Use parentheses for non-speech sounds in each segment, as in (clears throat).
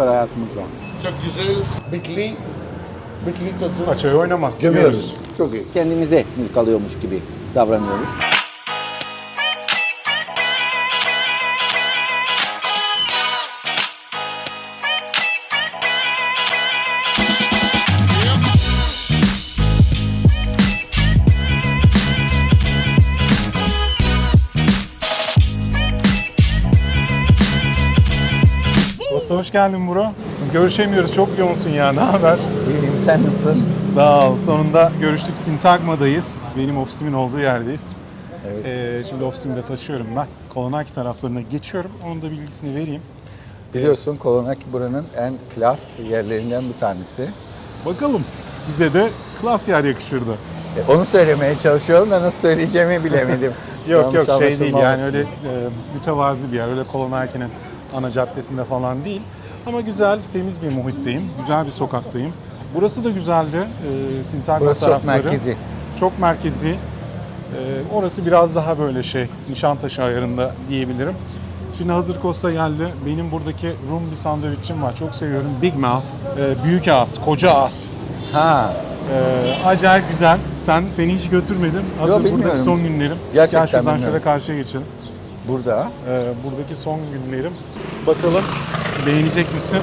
süper hayatımız var. Çok güzel. Bikli. Bikli çocuk. Açayı oynamaz. Gömüyoruz. Çok iyi. Kendimize mülk alıyormuş gibi davranıyoruz. Hoş geldin bro. Görüşemiyoruz. Çok yoğunsun ya. (laughs) Ne haber? İyiyim sen nasılsın? Sağ ol. Sonunda görüştük. Sintagma'dayız. Benim ofisimin olduğu yerdeyiz. Evet. Ee, şimdi ofisimde taşıyorum ben. Kolonaki taraflarına geçiyorum. Onun da bilgisini vereyim. Biliyorsun Kolonaki buranın en klas yerlerinden bir tanesi. Bakalım bize de klas yer yakışırdı. E, Onu söylemeye çalışıyorum da nasıl söyleyeceğimi bilemedim. (laughs) Yok Yanlış yok şey değil yani öyle e, mütevazi bir yer. Öyle Kolonaki'nin ana caddesinde falan değil. Ama güzel, temiz bir muhitteyim. Güzel bir sokaktayım. Burası da güzeldi. E, Sintagma Burası çok tarafları. merkezi. Çok merkezi. E, orası biraz daha böyle şey, Nişantaşı ayarında diyebilirim. Şimdi hazır Costa geldi. Benim buradaki Rum bir sandviçim var. Çok seviyorum. Big Mouth. E, büyük ağız, koca ağız. Ha, Ee, acayip güzel. Sen seni hiç götürmedim. Hazır bilmiyorum. buradaki son günlerim. Gerçekten Gel şuradan bilmiyorum. şöyle karşıya geçelim. burada. Ee, buradaki son günlerim. Bakalım beğenecek misin?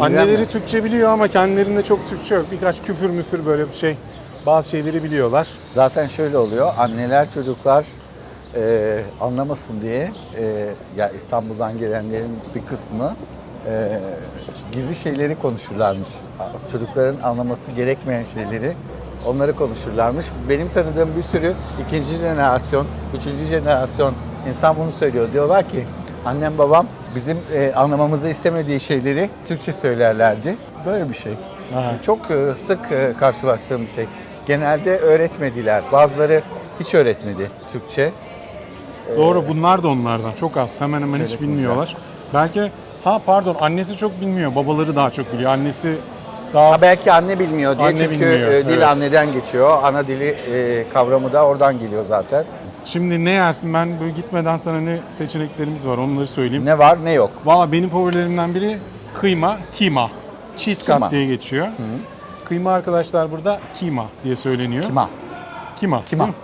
Anneleri mi? Türkçe biliyor ama kendilerinde çok Türkçe yok. Birkaç küfür müfür böyle bir şey. Bazı şeyleri biliyorlar. Zaten şöyle oluyor. Anneler çocuklar e, anlamasın diye e, ya İstanbul'dan gelenlerin bir kısmı e, gizli şeyleri konuşurlarmış. Çocukların anlaması gerekmeyen şeyleri onları konuşurlarmış. Benim tanıdığım bir sürü ikinci jenerasyon, üçüncü jenerasyon insan bunu söylüyor. Diyorlar ki annem babam bizim e, anlamamızı istemediği şeyleri Türkçe söylerlerdi. Böyle bir şey. Aha. Çok e, sık e, karşılaştığım bir şey. Genelde öğretmediler. Bazıları hiç öğretmedi Türkçe. Doğru bunlar da onlardan. Çok az. Hemen hemen hiç Şöyle bilmiyorlar. Belki ha pardon annesi çok bilmiyor. Babaları daha çok biliyor. Annesi daha Ha, belki anne bilmiyor diye Anne çünkü bilmiyor, e, dil evet. anneden geçiyor. Ana dili e, kavramı da oradan geliyor zaten. Şimdi ne yersin? Ben böyle gitmeden sana ne seçeneklerimiz var onları söyleyeyim. Ne var ne yok. Valla benim favorilerimden biri kıyma, kima. Cheese cut Kima. diye geçiyor. Kıyma arkadaşlar burada kima diye söyleniyor. Kima. Kima. Kima. değil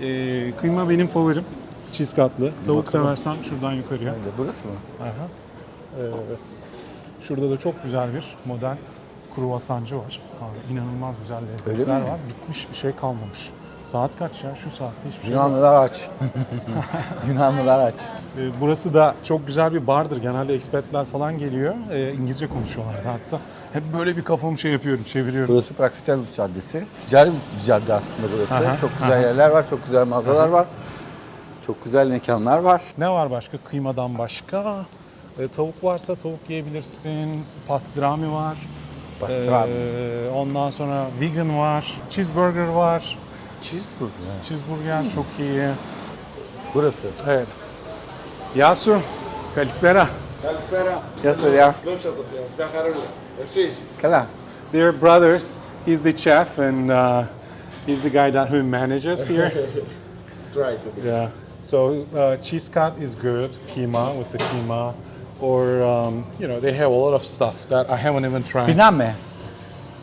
mi? Ee, kıyma benim favorim. Cheese cut'lı. Tavuk bakalım. seversen şuradan yukarıya. Burası mı? Aha. Ee, şurada da çok güzel bir modern kruvasancı var. Abi, inanılmaz güzel Öyle lezzetler mi? var. Bitmiş bir şey kalmamış. Saat kaç ya? Şu saatte hiçbir şey yok. Yunanlılar aç. (laughs) Yunanlılar aç. Ee, Burası da çok güzel bir bardır. Genelde expatler falan geliyor. Ee, İngilizce konuşuyorlardı hatta. Hep böyle bir kafamı şey yapıyorum, çeviriyorum. Burası Praxiteles Caddesi. Ticari bir cadde aslında burası. Aha, çok güzel yerler var, çok güzel mağazalar var. Çok güzel mekanlar var. Ne var başka? Kıymadan başka? Ee, tavuk varsa tavuk yiyebilirsin. Pastrami var. Pastrami. Ee, ondan sonra vegan var. Cheeseburger var. Cheeseburger. Cheeseburger çok iyi. Burası. Evet. Yasu, Kalispera. Kalispera. Yes, yeah. Kala. They're brothers. He's the chef and uh, he's the guy that who manages here. (laughs) That's right. Yeah. So uh, cheese cut is good, Kima with the kima, or um, you know they have a lot of stuff that I haven't even tried. Biname.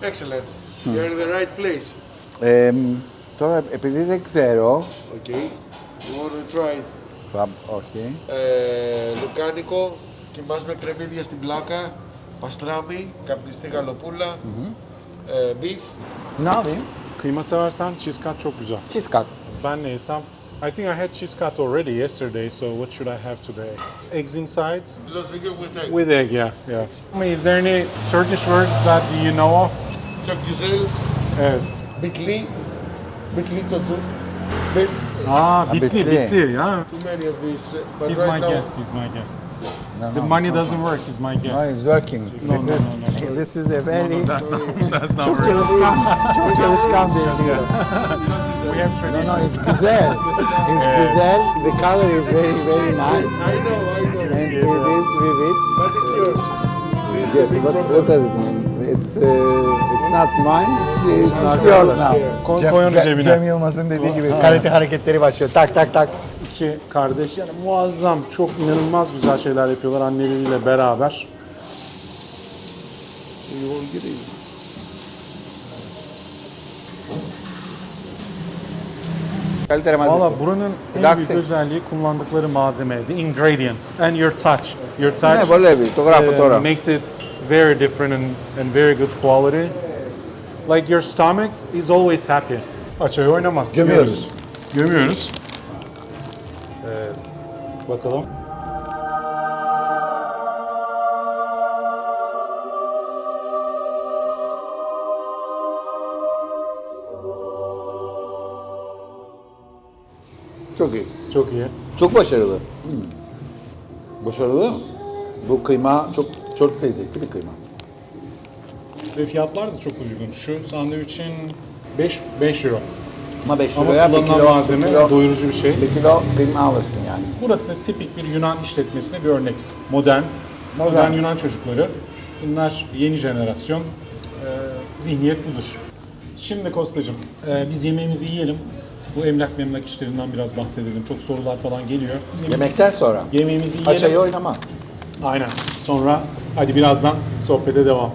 Excellent. Hmm. You're in the right place. Um, τώρα, επειδή δεν ξέρω, Okay. You want to try it. θα, όχι, Ε, λουκάνικο, κοιμάς με κρεμμύδια στην πλάκα, παστράμι, καπνιστή γαλοπούλα, ε, beef. ne alayım? Kıyma seversen cheese cut çok güzel. Cheese cut. Ben ne yesem? I think I had cheese cut already yesterday, so what should I have today? Eggs inside? Los Vegas with egg. With egg, yeah, yeah. I mean, is there any Turkish words that you know of? Çok güzel. Evet. Bikli. Bikli çocuk. Bit, Aa, bitli, bitli. bitli, yeah. too many of these. uh, But He's right my now, guest, he's my guest. No, The no, money doesn't work, he's my guest. No, it's working. No, this, no, is, no, no. this is a very That's not, (laughs) that's not working. çalışkan, çok çalışkan bir video. We have No, no, it's güzel. It's güzel. The color is very, very nice. I know, I know. And it is vivid. But it's yours. Yes, what, what does it mean? It's uh, it's not mine. It's, it's, it's yours now. Koy- Cem, koy onu Cem- cebine. Cem Yılmaz'ın dediği gibi karate hareketleri başlıyor. Tak tak tak. İki kardeş yani muazzam, çok inanılmaz güzel şeyler yapıyorlar anneleriyle beraber. yol gireyim. Kaliteli Valla malzemesi. buranın en Relaxing. büyük özelliği kullandıkları malzeme, the ingredients and your touch. Your touch Ne böyle bir fotoğraf uh, fotoğraf. makes it very different and, and very good quality. Like your stomach is always happy. Açayı oynamaz. Gömüyoruz. Gömüyoruz. Evet. Bakalım. Çok iyi. Çok iyi. Çok başarılı. Hmm. Başarılı. Bu kıyma çok çok lezzetli bir kıyma. Ve fiyatlar da çok uygun. Şu sandviçin 5 5 euro. Ama 5 Ama liraya bir kullanılan kilo, malzeme bir kilo, doyurucu bir şey. bir kilo kıyma alırsın yani. Burası tipik bir Yunan işletmesine bir örnek. Modern, modern, Yunan çocukları. Bunlar yeni jenerasyon. Ee, zihniyet budur. Şimdi Kostacığım, e, biz yemeğimizi yiyelim. Bu emlak memlak işlerinden biraz bahsedelim. Çok sorular falan geliyor. Biz Yemekten sonra. yemeğimizi yiyelim. Açayı oynamaz. Aynen. Sonra hadi birazdan sohbete devam.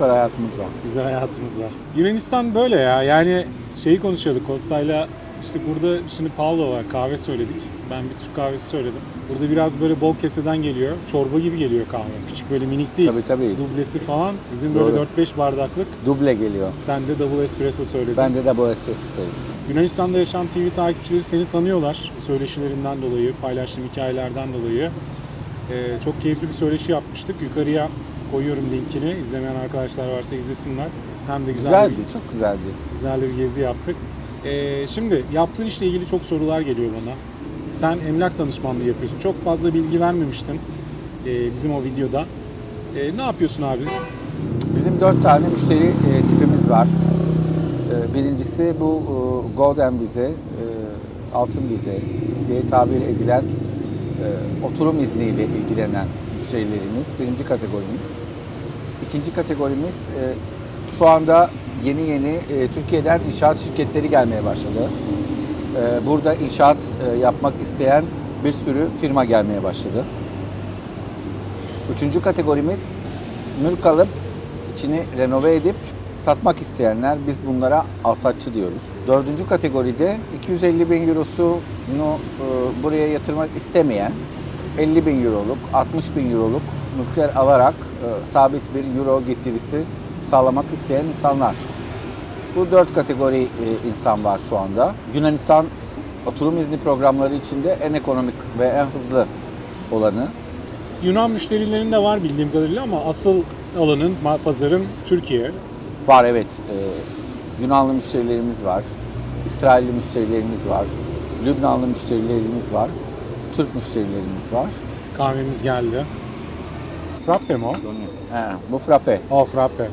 Süper hayatımız var. Güzel hayatımız var. Yunanistan böyle ya. Yani şeyi konuşuyorduk Kosta'yla. İşte burada şimdi Paolo var. Kahve söyledik. Ben bir Türk kahvesi söyledim. Burada biraz böyle bol keseden geliyor. Çorba gibi geliyor kahve. Küçük böyle minik değil. Tabii, tabii. Dublesi falan. Bizim Doğru. böyle 4-5 bardaklık. Duble geliyor. Sen de double espresso söyledin. Bende de bu espresso söyledim. Yunanistan'da yaşayan TV takipçileri seni tanıyorlar. Söyleşilerinden dolayı, paylaştığım hikayelerden dolayı. Ee, çok keyifli bir söyleşi yapmıştık. Yukarıya koyuyorum linkini. İzlemeyen arkadaşlar varsa izlesinler. Hem de güzel Güzeldi, bir, çok güzeldi. güzel bir gezi yaptık. Ee, şimdi yaptığın işle ilgili çok sorular geliyor bana. Sen emlak danışmanlığı yapıyorsun. Çok fazla bilgi vermemiştin ee, bizim o videoda. Ee, ne yapıyorsun abi? Bizim dört tane müşteri e, tipimiz var. E, birincisi bu e, Golden vize, e, altın vize diye tabir edilen e, oturum izniyle ilgilenen müşterilerimiz. Birinci kategorimiz. İkinci kategorimiz e, şu anda yeni yeni e, Türkiye'den inşaat şirketleri gelmeye başladı. E, burada inşaat e, yapmak isteyen bir sürü firma gelmeye başladı. Üçüncü kategorimiz mülk alıp içini renove edip satmak isteyenler biz bunlara alsatçı diyoruz. Dördüncü kategoride 250 bin eurosunu e, buraya yatırmak istemeyen 50 bin euroluk, 60 bin euroluk mülkler alarak e, sabit bir euro getirisi sağlamak isteyen insanlar. Bu dört kategori e, insan var şu anda. Yunanistan oturum izni programları içinde en ekonomik ve en hızlı olanı. Yunan müşterilerin de var bildiğim kadarıyla ama asıl alanın, pazarın Türkiye. Var evet. Ee, Yunanlı müşterilerimiz var. İsrailli müşterilerimiz var. Lübnanlı müşterilerimiz var. Türk müşterilerimiz var. Kahvemiz geldi. Frappe mi o? He, bu frappe. Aa frappe.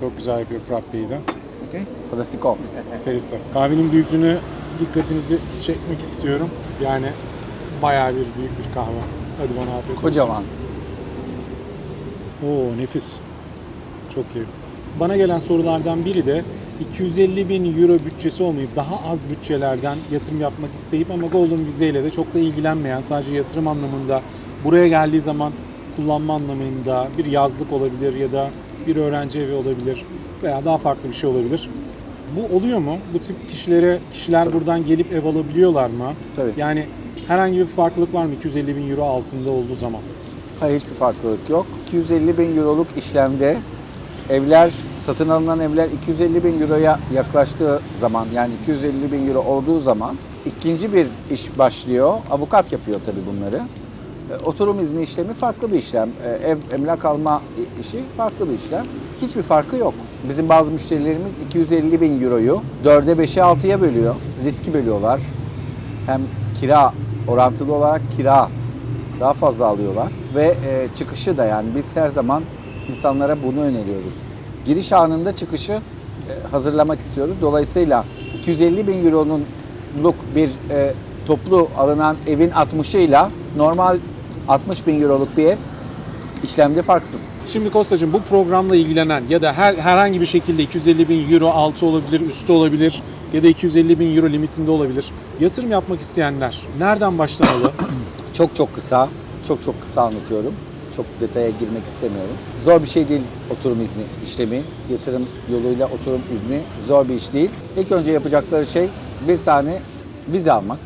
Çok güzel yapıyor frappeyi de. Fantastico. Ferista. Kahvenin büyüklüğünü dikkatinizi çekmek istiyorum. Yani bayağı bir büyük bir kahve. Hadi bana afiyet olsun. Kocaman. Oo nefis. Çok iyi. Bana gelen sorulardan biri de 250 bin euro bütçesi olmayıp daha az bütçelerden yatırım yapmak isteyip ama Golden Vize ile de çok da ilgilenmeyen sadece yatırım anlamında buraya geldiği zaman kullanma anlamında bir yazlık olabilir ya da bir öğrenci evi olabilir veya daha farklı bir şey olabilir. Bu oluyor mu? Bu tip kişilere kişiler buradan gelip ev alabiliyorlar mı? Tabii. Yani herhangi bir farklılık var mı 250 bin euro altında olduğu zaman? Hayır hiçbir farklılık yok. 250 bin euroluk işlemde evler, satın alınan evler 250 bin euroya yaklaştığı zaman yani 250 bin euro olduğu zaman ikinci bir iş başlıyor. Avukat yapıyor tabii bunları. E, Oturum izni işlemi farklı bir işlem. E, Ev emlak alma işi farklı bir işlem. Hiçbir farkı yok. Bizim bazı müşterilerimiz 250 bin euroyu 4'e 5'e 6'ya bölüyor. Riski bölüyorlar. Hem kira orantılı olarak kira daha fazla alıyorlar ve e, çıkışı da yani biz her zaman insanlara bunu öneriyoruz. Giriş anında çıkışı e, hazırlamak istiyoruz. Dolayısıyla 250 bin euronunluk bir e, toplu alınan evin 60'ıyla normal 60 bin euroluk bir ev işlemde farksız. Şimdi Kostacığım bu programla ilgilenen ya da her herhangi bir şekilde 250 bin euro altı olabilir, üstü olabilir ya da 250 bin euro limitinde olabilir. Yatırım yapmak isteyenler nereden başlamalı? (clears throat) Çok çok kısa, çok çok kısa anlatıyorum. Çok detaya girmek istemiyorum. Zor bir şey değil oturum izni işlemi. Yatırım yoluyla oturum izni zor bir iş değil. İlk önce yapacakları şey bir tane vize almak.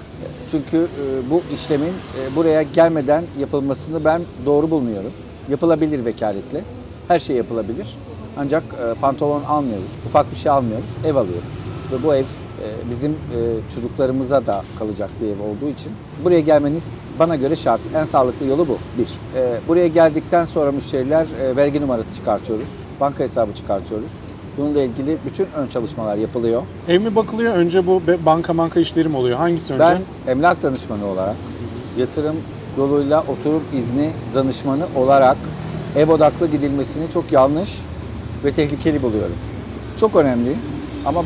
Çünkü e, bu işlemin e, buraya gelmeden yapılmasını ben doğru bulmuyorum. Yapılabilir vekaletle. Her şey yapılabilir. Ancak e, pantolon almıyoruz. Ufak bir şey almıyoruz. Ev alıyoruz. Ve bu ev bizim e, çocuklarımıza da kalacak bir ev olduğu için buraya gelmeniz bana göre şart. En sağlıklı yolu bu. Bir. E, buraya geldikten sonra müşteriler e, vergi numarası çıkartıyoruz. Banka hesabı çıkartıyoruz. Bununla ilgili bütün ön çalışmalar yapılıyor. Ev mi bakılıyor? Önce bu banka banka işleri mi oluyor? Hangisi önce? Ben emlak danışmanı olarak, yatırım yoluyla oturum izni danışmanı olarak ev odaklı gidilmesini çok yanlış ve tehlikeli buluyorum. Çok önemli ama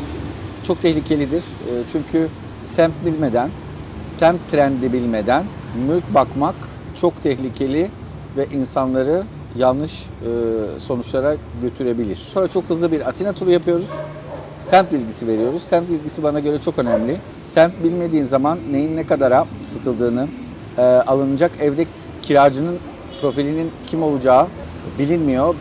çok tehlikelidir. E, Çünkü semt bilmeden, semt trendi bilmeden mülk bakmak çok tehlikeli ve insanları yanlış e, sonuçlara götürebilir. Sonra çok hızlı bir Atina turu yapıyoruz. Semt bilgisi veriyoruz. Semt bilgisi bana göre çok önemli. Semt bilmediğin zaman neyin ne kadara satıldığını, e, alınacak evde kiracının profilinin kim olacağı bilinmiyor.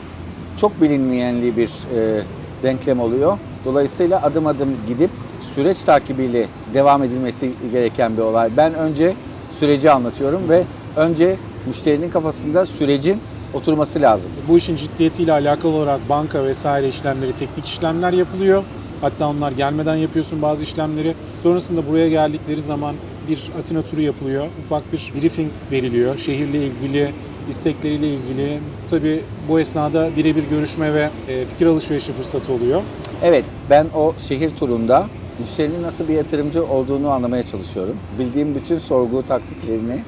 Çok bilinmeyenli bir e, denklem oluyor. Dolayısıyla adım adım gidip süreç takibiyle devam edilmesi gereken bir olay. Ben önce süreci anlatıyorum ve önce müşterinin kafasında sürecin oturması lazım. Bu işin ciddiyetiyle alakalı olarak banka vesaire işlemleri, teknik işlemler yapılıyor. Hatta onlar gelmeden yapıyorsun bazı işlemleri. Sonrasında buraya geldikleri zaman bir Atina turu yapılıyor. Ufak bir briefing veriliyor. Şehirle ilgili, istekleriyle ilgili. Tabii bu esnada birebir görüşme ve e, fikir alışverişi fırsatı oluyor. Evet, ben o şehir turunda müşterinin nasıl bir yatırımcı olduğunu anlamaya çalışıyorum. Bildiğim bütün sorgu taktiklerini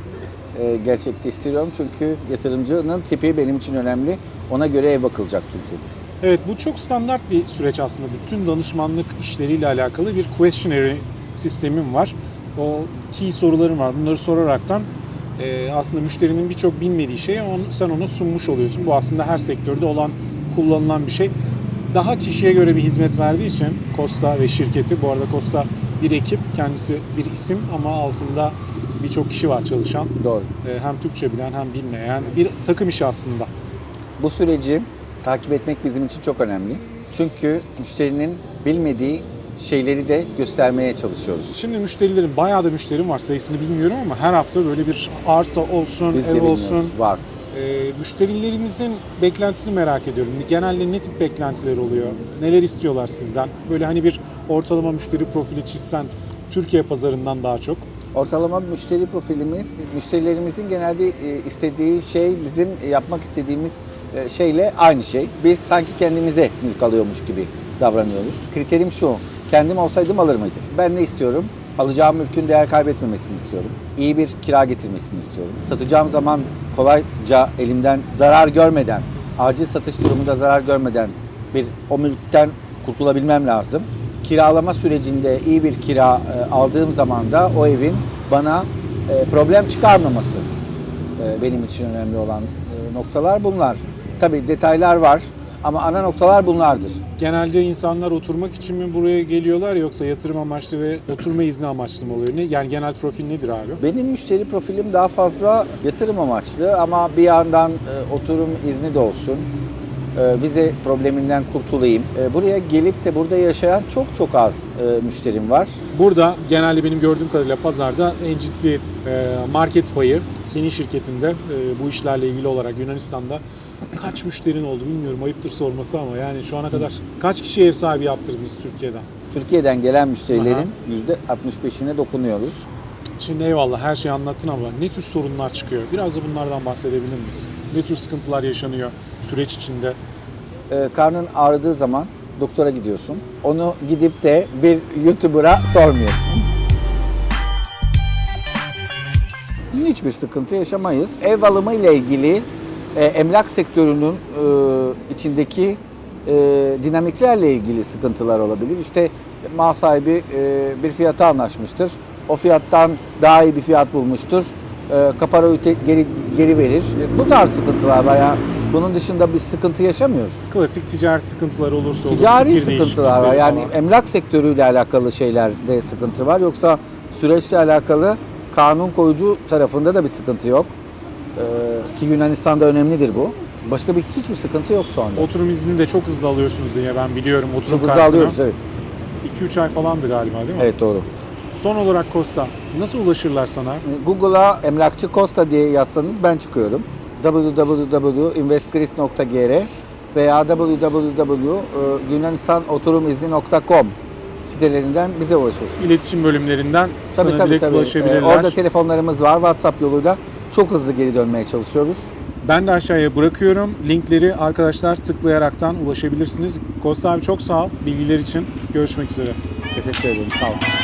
e, gerçekleştiriyorum çünkü yatırımcının tipi benim için önemli. Ona göre ev bakılacak çünkü. Evet bu çok standart bir süreç aslında. Bütün danışmanlık işleriyle alakalı bir questionnaire sistemim var. O key sorularım var. Bunları soraraktan e, aslında müşterinin birçok bilmediği şeyi onu, sen ona sunmuş oluyorsun. Bu aslında her sektörde olan, kullanılan bir şey. Daha kişiye göre bir hizmet verdiği için Costa ve şirketi, bu arada Costa bir ekip, kendisi bir isim ama altında birçok kişi var çalışan. Doğru. E, hem Türkçe bilen hem bilmeyen bir takım işi aslında. Bu süreci takip etmek bizim için çok önemli. Çünkü müşterinin bilmediği şeyleri de göstermeye çalışıyoruz. Şimdi müşterilerin, bayağı da müşterim var sayısını bilmiyorum ama her hafta böyle bir arsa olsun, Biz ev olsun. Var. Ee, müşterilerinizin beklentisini merak ediyorum. Genelde ne tip beklentiler oluyor? Neler istiyorlar sizden? Böyle hani bir ortalama müşteri profili çizsen Türkiye pazarından daha çok. Ortalama müşteri profilimiz, müşterilerimizin genelde e, istediği şey bizim yapmak istediğimiz e, şeyle aynı şey. Biz sanki kendimize mülk alıyormuş gibi davranıyoruz. Kriterim şu, kendim olsaydım alır mıydım? Ben ne istiyorum? Alacağım mülkün değer kaybetmemesini istiyorum. İyi bir kira getirmesini istiyorum. Satacağım zaman kolayca elimden zarar görmeden, acil satış durumunda zarar görmeden bir o mülkten kurtulabilmem lazım. Kiralama sürecinde iyi bir kira e, aldığım zaman da o evin bana e, problem çıkarmaması e, benim için önemli olan e, noktalar bunlar. Tabii detaylar var ama ana noktalar bunlardır. Genelde insanlar oturmak için mi buraya geliyorlar yoksa yatırım amaçlı ve oturma izni amaçlı mı oluyor? Ne, yani genel profil nedir abi? Benim müşteri profilim daha fazla yatırım amaçlı ama bir yandan e, oturum izni de olsun. E, vize probleminden kurtulayım. E, buraya gelip de burada yaşayan çok çok az e, müşterim var. Burada genelde benim gördüğüm kadarıyla pazarda en ciddi market payı senin şirketinde bu işlerle ilgili olarak Yunanistan'da kaç müşterin oldu bilmiyorum ayıptır sorması ama yani şu ana kadar kaç kişi ev sahibi yaptırdınız Türkiye'den? Türkiye'den gelen müşterilerin %65'ine dokunuyoruz. Şimdi eyvallah her şeyi anlattın ama ne tür sorunlar çıkıyor? Biraz da bunlardan bahsedebilir miyiz? Ne tür sıkıntılar yaşanıyor süreç içinde? e, karnın ağrıdığı zaman doktora gidiyorsun. Onu gidip de bir YouTuber'a sormuyorsun. Hiçbir sıkıntı yaşamayız. Ev alımı ile ilgili e, emlak sektörünün e, içindeki e, dinamiklerle ilgili sıkıntılar olabilir. İşte mal sahibi e, bir fiyata anlaşmıştır. O fiyattan daha iyi bir fiyat bulmuştur. E, kaparayı geri, geri verir. E, Bu tarz sıkıntılar var. Yani bunun dışında bir sıkıntı yaşamıyoruz. Klasik ticaret sıkıntıları olursa olur. Ticari sıkıntılar var. Yani falan. emlak sektörüyle alakalı şeylerde sıkıntı var. Yoksa süreçle alakalı kanun koyucu tarafında da bir sıkıntı yok. Ee, ki Yunanistan'da önemlidir bu. Başka bir hiçbir sıkıntı yok şu anda. Oturum iznini de çok hızlı alıyorsunuz diye ben biliyorum. Oturum Çok hızlı kartını. alıyoruz evet. 2-3 ay falandı galiba değil mi? Evet doğru. Son olarak Costa, nasıl ulaşırlar sana? Google'a emlakçı Costa diye yazsanız ben çıkıyorum. www.investgris.gr veya www.yunanistanoturumizni.com sitelerinden bize ulaşıyorsunuz. İletişim bölümlerinden Tabii sana tabii direkt tabii. Ee, ulaşabilirler. orada telefonlarımız var. WhatsApp yoluyla çok hızlı geri dönmeye çalışıyoruz. Ben de aşağıya bırakıyorum. Linkleri arkadaşlar tıklayaraktan ulaşabilirsiniz. Costa abi çok sağ ol bilgiler için. Görüşmek üzere. Teşekkür ederim. Sağ olun.